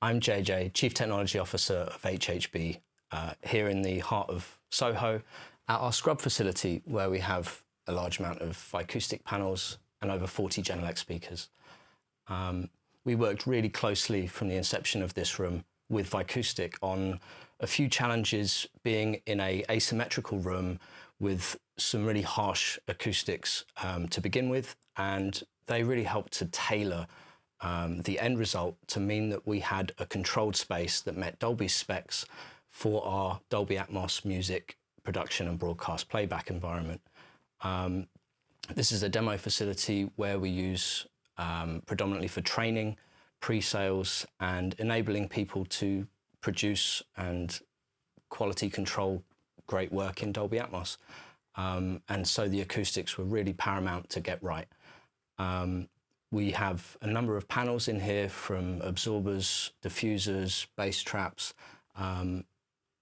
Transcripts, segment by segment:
I'm JJ, Chief Technology Officer of HHB, uh, here in the heart of Soho at our scrub facility where we have a large amount of acoustic panels and over 40 Genelec speakers. Um, we worked really closely from the inception of this room with Vicoustic on a few challenges being in a asymmetrical room with some really harsh acoustics um, to begin with and they really helped to tailor um, the end result to mean that we had a controlled space that met Dolby specs for our Dolby Atmos music production and broadcast playback environment. Um, this is a demo facility where we use um, predominantly for training, pre-sales and enabling people to produce and quality control great work in Dolby Atmos. Um, and so the acoustics were really paramount to get right. Um, we have a number of panels in here from absorbers, diffusers, bass traps, um,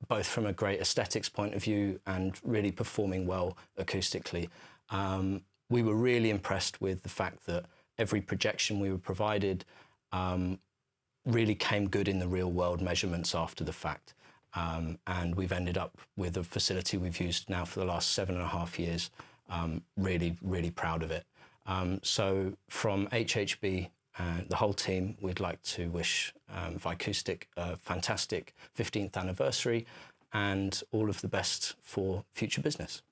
both from a great aesthetics point of view and really performing well acoustically. Um, we were really impressed with the fact that every projection we were provided um, really came good in the real world measurements after the fact. Um, and we've ended up with a facility we've used now for the last seven and a half years. Um, really, really proud of it. Um, so from HHB, uh, the whole team, we'd like to wish um, Vicoustic a fantastic 15th anniversary and all of the best for future business.